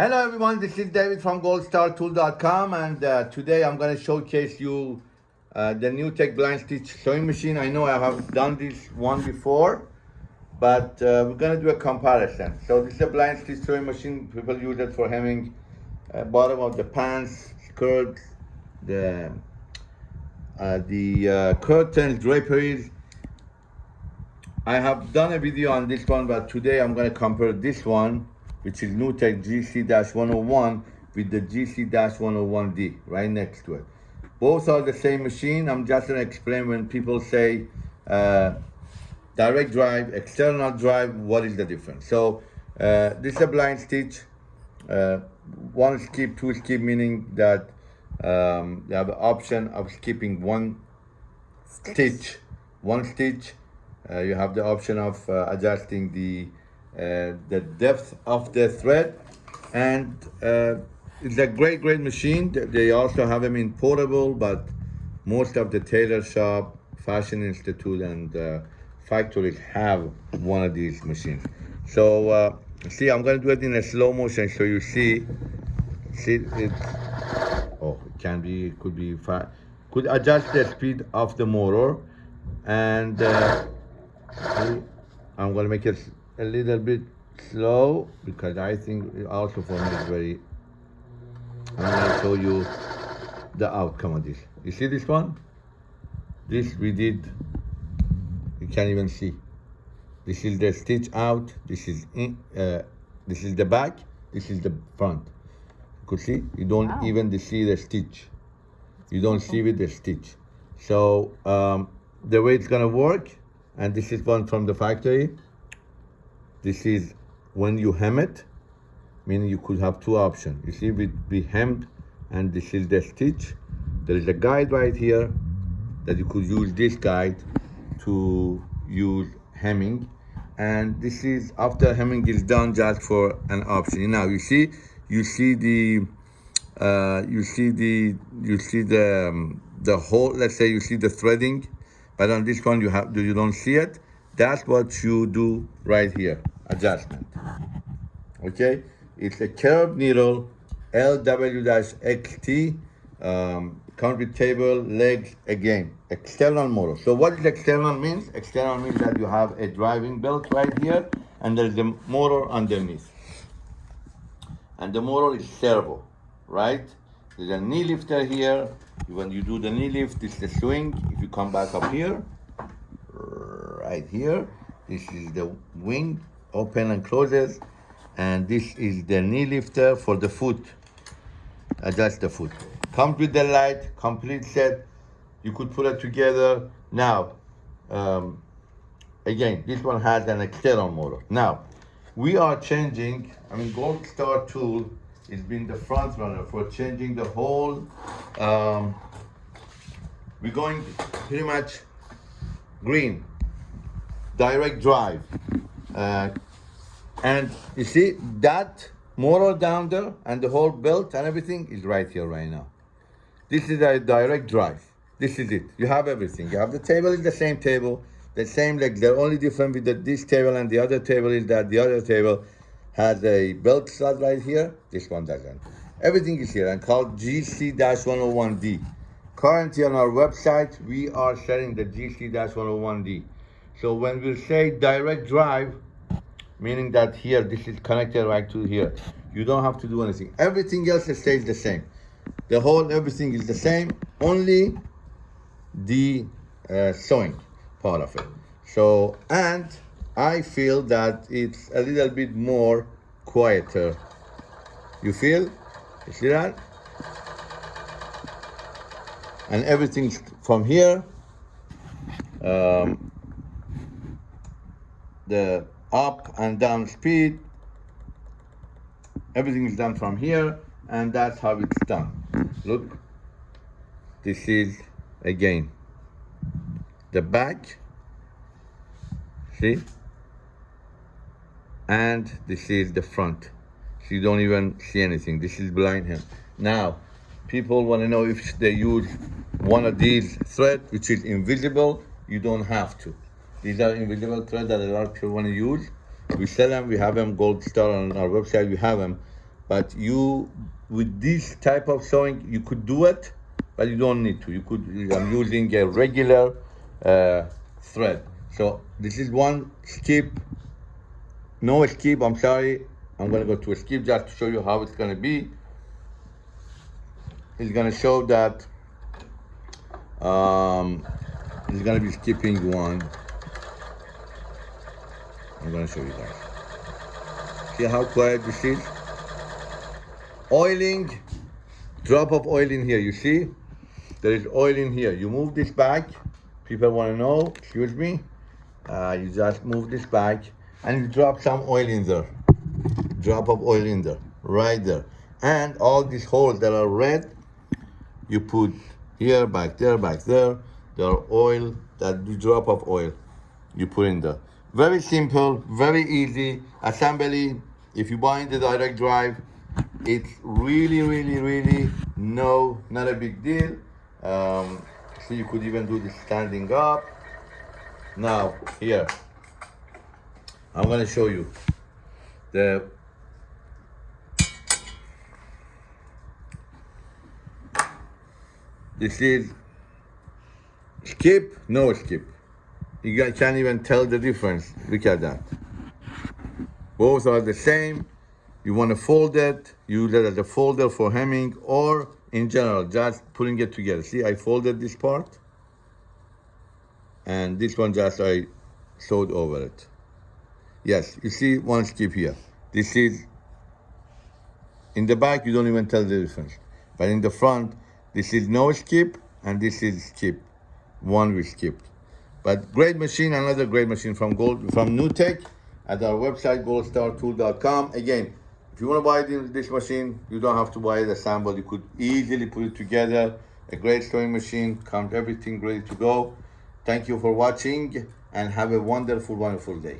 Hello everyone, this is David from goldstartool.com and uh, today I'm going to showcase you uh, the Tech blind stitch sewing machine. I know I have done this one before, but uh, we're going to do a comparison. So this is a blind stitch sewing machine. People use it for hemming uh, bottom of the pants, skirts, the, uh, the uh, curtains, draperies. I have done a video on this one, but today I'm going to compare this one which is NewTek GC-101 with the GC-101D right next to it. Both are the same machine. I'm just gonna explain when people say uh, direct drive, external drive, what is the difference? So uh, this is a blind stitch. Uh, one skip, two skip, meaning that um, you have the option of skipping one stitch, one stitch. Uh, you have the option of uh, adjusting the the depth of the thread. And uh, it's a great great machine. They also have them in portable but most of the tailor shop fashion institute and uh, factories have one of these machines. So uh, see i'm going to do it in a slow motion so you see see it. Oh it can be could be fast could adjust the speed of the motor. And uh, i'm going to make it a little bit slow because I think also for me it's very, I'm gonna show you the outcome of this. You see this one? This we did, you can't even see. This is the stitch out, this is in, uh, this is the back, this is the front. You could see, you don't wow. even see the stitch. You don't see with the stitch. So um, the way it's gonna work, and this is one from the factory, this is when you hem it, meaning you could have two options. You see, we, be hemmed and this is the stitch. There is a guide right here that you could use this guide to use hemming. And this is after hemming is done just for an option. Now you see, you see the, uh, you see the, you see the, um, the whole, let's say you see the threading, but on this one you have, do you don't see it. That's what you do right here, adjustment. Okay, it's a curved needle, LW-XT, um, table, legs, again, external motor. So what is external means? External means that you have a driving belt right here, and there's a motor underneath. And the motor is servo, right? There's a knee lifter here. When you do the knee lift, it's the swing. If you come back up here, right here. This is the wing, open and closes. And this is the knee lifter for the foot. Adjust the foot. Comes with the light, complete set. You could put it together. Now, um, again, this one has an external motor. Now, we are changing, I mean, Gold Star tool has been the front runner for changing the whole, um, we're going pretty much green direct drive. Uh, and you see that motor down there and the whole belt and everything is right here right now. This is a direct drive. This is it. You have everything. You have the table is the same table, the same legs. They're only difference with the, this table and the other table is that the other table has a belt slot right here. This one doesn't. Everything is here and called GC-101D. Currently on our website, we are selling the GC-101D. So when we say direct drive, meaning that here, this is connected right to here. You don't have to do anything. Everything else stays the same. The whole everything is the same, only the uh, sewing part of it. So, and I feel that it's a little bit more quieter. You feel? You see that? And everything from here. Um, the up and down speed. Everything is done from here and that's how it's done. Look, this is again the back, see? And this is the front. So you don't even see anything. This is blind hem. Now, people want to know if they use one of these thread, which is invisible, you don't have to. These are invisible threads that a lot of people want to use. We sell them, we have them gold star on our website, we have them. but you with this type of sewing you could do it but you don't need to. You could i'm using a regular uh, thread. So this is one skip. No skip i'm sorry. I'm going to go to a skip just to show you how it's going to be. It's going to show that um it's going to be skipping one i'm going to show you guys see how quiet this is oiling drop of oil in here you see? There is oil in here. You move this back. People want to know excuse me. Uh, you just move this back and you drop some oil in there. Drop of oil in there right there. And all these holes that are red you put here back there back there. There are oil that drop of oil you put in there very simple very easy. Assembly if you buy in the direct drive it's really really really no not a big deal. Um, so you could even do this standing up. Now here i'm going to show you the this is skip no skip you can't even tell the difference. Look at that. Both are the same. You want to fold it use it as a folder for hemming or in general just putting it together. See i folded this part and this one just i sewed over it. Yes you see one skip here. This is in the back you don't even tell the difference. But in the front this is no skip and this is skip one we skipped but great machine another great machine from gold from newtek at our website goldstartool.com again if you want to buy this machine, you don't have to buy it assembled. You could easily put it together. A great sewing machine, comes everything ready to go. Thank you for watching and have a wonderful, wonderful day.